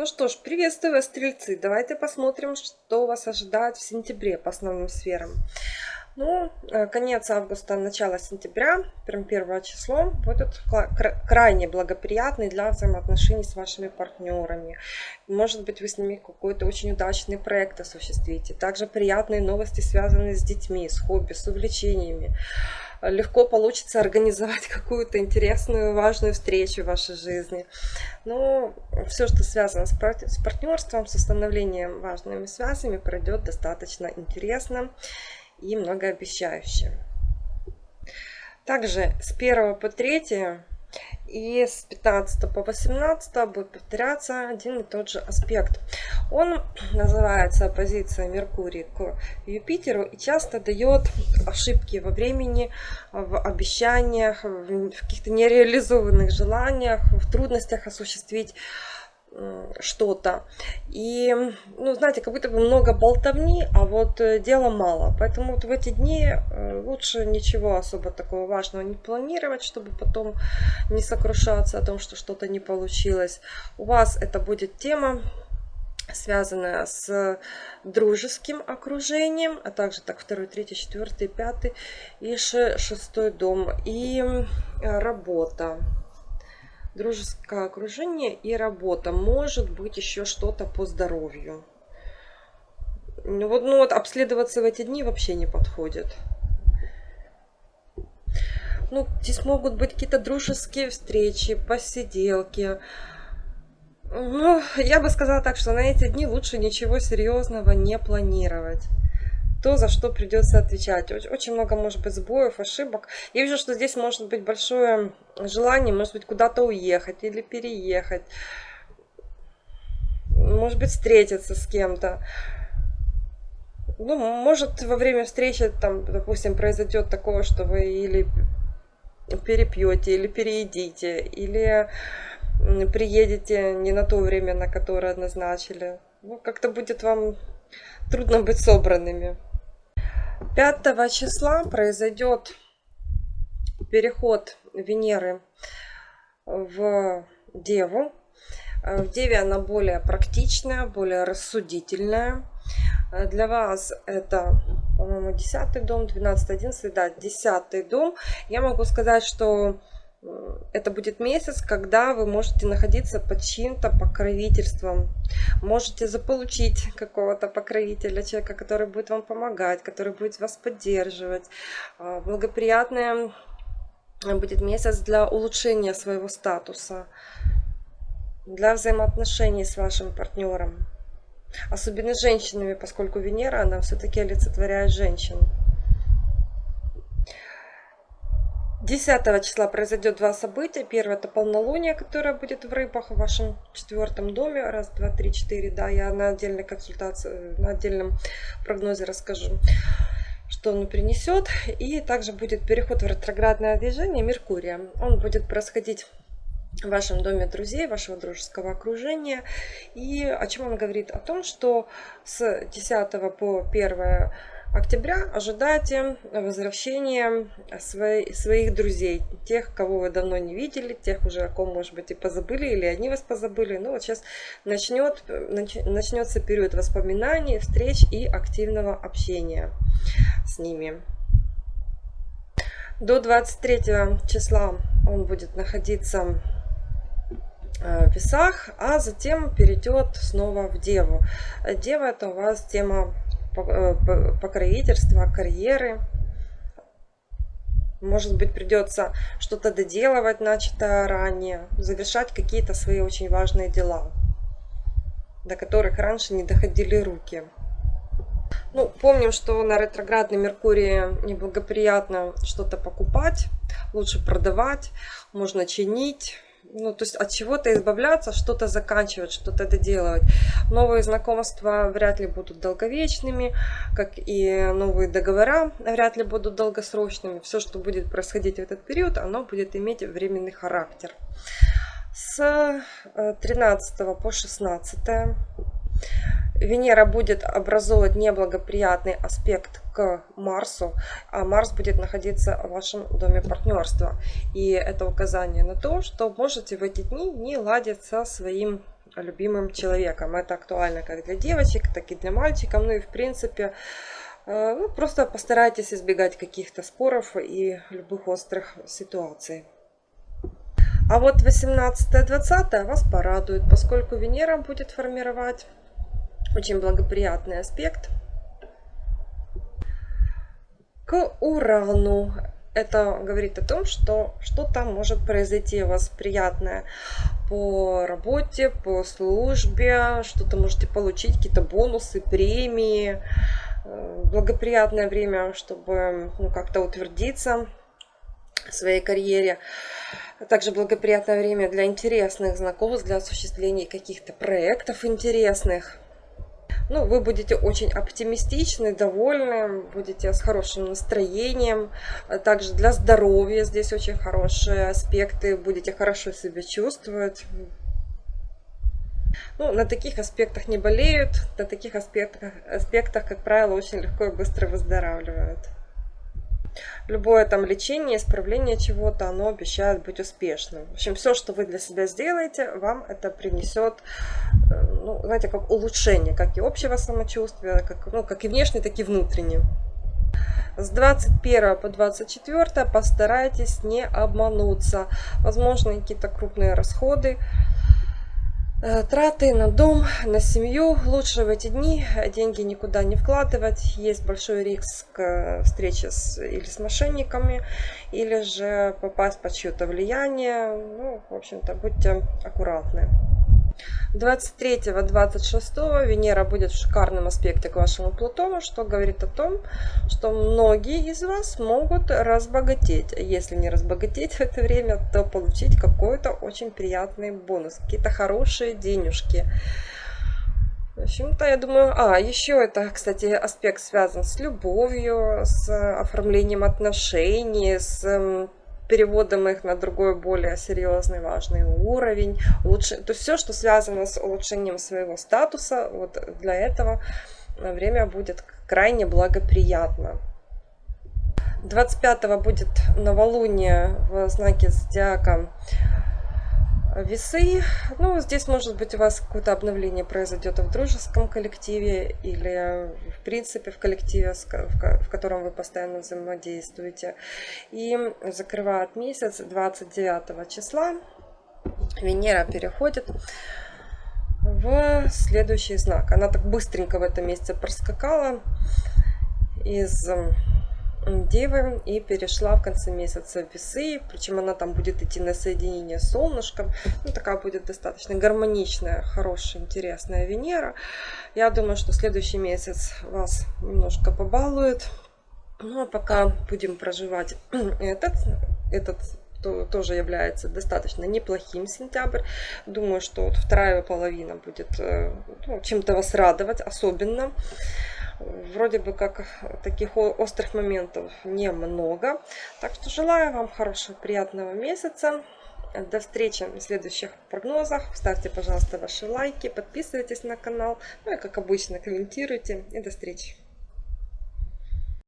Ну что ж, приветствую вас, стрельцы. Давайте посмотрим, что вас ожидает в сентябре по основным сферам. Ну, э, конец августа, начало сентября, прям первое число, будет крайне благоприятный для взаимоотношений с вашими партнерами. Может быть, вы с ними какой-то очень удачный проект осуществите. Также приятные новости, связанные с детьми, с хобби, с увлечениями легко получится организовать какую-то интересную, важную встречу в вашей жизни. Но все, что связано с партнерством, с установлением важными связями, пройдет достаточно интересно и многообещающе. Также с 1 по 3 и с 15 по 18 будет повторяться один и тот же аспект. Он называется оппозиция Меркурий к Юпитеру и часто дает ошибки во времени, в обещаниях, в каких-то нереализованных желаниях, в трудностях осуществить что-то. И, ну, знаете, как будто бы много болтовни, а вот э, дела мало. Поэтому вот в эти дни э, лучше ничего особо такого важного не планировать, чтобы потом не сокрушаться о том, что что-то не получилось. У вас это будет тема связанная с дружеским окружением, а также так второй, третий, четвертый, пятый и шестой дом и работа дружеское окружение и работа. Может быть еще что-то по здоровью. Ну вот, ну вот обследоваться в эти дни вообще не подходит. Ну, здесь могут быть какие-то дружеские встречи, посиделки. Ну, я бы сказала так, что на эти дни лучше ничего серьезного не планировать то, за что придется отвечать. Очень много может быть сбоев, ошибок. Я вижу, что здесь может быть большое желание, может быть, куда-то уехать или переехать. Может быть, встретиться с кем-то. Ну, может, во время встречи, там, допустим, произойдет такое, что вы или перепьете, или переедите, или приедете не на то время, на которое назначили. Ну, как-то будет вам трудно быть собранными. 5 числа произойдет переход Венеры в Деву. В Деве она более практичная, более рассудительная. Для вас это, по-моему, 10 дом, 12, 11, да, 10 дом. Я могу сказать, что это будет месяц, когда вы можете находиться под чьим-то покровительством. Можете заполучить какого-то покровителя, человека, который будет вам помогать, который будет вас поддерживать. А, благоприятный будет месяц для улучшения своего статуса, для взаимоотношений с вашим партнером. Особенно с женщинами, поскольку Венера, она все-таки олицетворяет женщин. 10 числа произойдет два события. Первое это полнолуние, которое будет в рыбах в вашем четвертом доме. Раз, два, три, четыре. Да, я на отдельной консультации, на отдельном прогнозе расскажу что он принесет. И также будет переход в ретроградное движение Меркурия. Он будет происходить в вашем доме друзей, вашего дружеского окружения. И о чем он говорит? О том, что с 10 по 1 октября ожидайте возвращения свои, своих друзей, тех, кого вы давно не видели, тех уже, о ком, может быть, и позабыли, или они вас позабыли. Ну, вот сейчас начнет, начнется период воспоминаний, встреч и активного общения с ними. До 23 числа он будет находиться э, в весах, а затем перейдет снова в Деву. Дева это у вас тема покровительства, карьеры. Может быть, придется что-то доделывать, начатое ранее, завершать какие-то свои очень важные дела, до которых раньше не доходили руки. Ну, помним, что на ретроградной Меркурии неблагоприятно что-то покупать, лучше продавать, можно чинить, ну, то есть от чего-то избавляться, что-то заканчивать, что-то доделывать. Новые знакомства вряд ли будут долговечными, как и новые договора вряд ли будут долгосрочными. Все, что будет происходить в этот период, оно будет иметь временный характер. С 13 э, по 16 Венера будет образовывать неблагоприятный аспект к Марсу, а Марс будет находиться в вашем доме партнерства. И это указание на то, что можете в эти дни не ладить со своим любимым человеком. Это актуально как для девочек, так и для мальчиков. Ну и в принципе, э, ну, просто постарайтесь избегать каких-то споров и любых острых ситуаций. А вот 18-20 вас порадует, поскольку Венера будет формировать очень благоприятный аспект к Урану. Это говорит о том, что что-то может произойти у вас приятное по работе, по службе, что-то можете получить, какие-то бонусы, премии. Э, благоприятное время, чтобы ну, как-то утвердиться в своей карьере. Также благоприятное время для интересных знакомств, для осуществления каких-то проектов интересных. Ну, вы будете очень оптимистичны, довольны, будете с хорошим настроением. Также для здоровья здесь очень хорошие аспекты, будете хорошо себя чувствовать. Ну, на таких аспектах не болеют, на таких аспектах, аспектах, как правило, очень легко и быстро выздоравливают любое там лечение, исправление чего-то, оно обещает быть успешным. В общем, все, что вы для себя сделаете, вам это принесет, э, ну, знаете, как улучшение, как и общего самочувствия, как, ну, как и внешне, так и внутренне. С 21 по 24 постарайтесь не обмануться. Возможно, какие-то крупные расходы, траты на дом, на семью. Лучше в эти дни деньги никуда не вкладывать. Есть большой риск э, встречи с, или с мошенниками, или же попасть под чье-то влияние. Ну, в общем-то, будьте аккуратны. 23-26 Венера будет в шикарном аспекте к вашему Плутону, что говорит о том, что многие из вас могут разбогатеть. Если не разбогатеть в это время, то получить какой-то очень приятный бонус, какие-то хорошие денежки. В общем-то, я думаю... А, еще это, кстати, аспект связан с любовью, с оформлением отношений, с переводом их на другой, более серьезный, важный уровень. Лучше, то есть все, что связано с улучшением своего статуса, вот для этого время будет крайне благоприятно. 25 будет новолуние в знаке зодиака весы. Ну, здесь, может быть, у вас какое-то обновление произойдет в дружеском коллективе или, в принципе, в коллективе, в котором вы постоянно взаимодействуете. И закрывает месяц 29 числа. Венера переходит в следующий знак. Она так быстренько в этом месяце проскакала из Девы и перешла в конце месяца в весы, причем она там будет идти на соединение с солнышком, ну такая будет достаточно гармоничная, хорошая, интересная Венера. Я думаю, что следующий месяц вас немножко побалует, ну а пока будем проживать этот, этот то, тоже является достаточно неплохим сентябрь. Думаю, что вот вторая половина будет э, ну, чем-то вас радовать, особенно вроде бы как таких острых моментов немного. Так что желаю вам хорошего, приятного месяца. До встречи в следующих прогнозах. Ставьте, пожалуйста, ваши лайки, подписывайтесь на канал. Ну и, как обычно, комментируйте. И до встречи.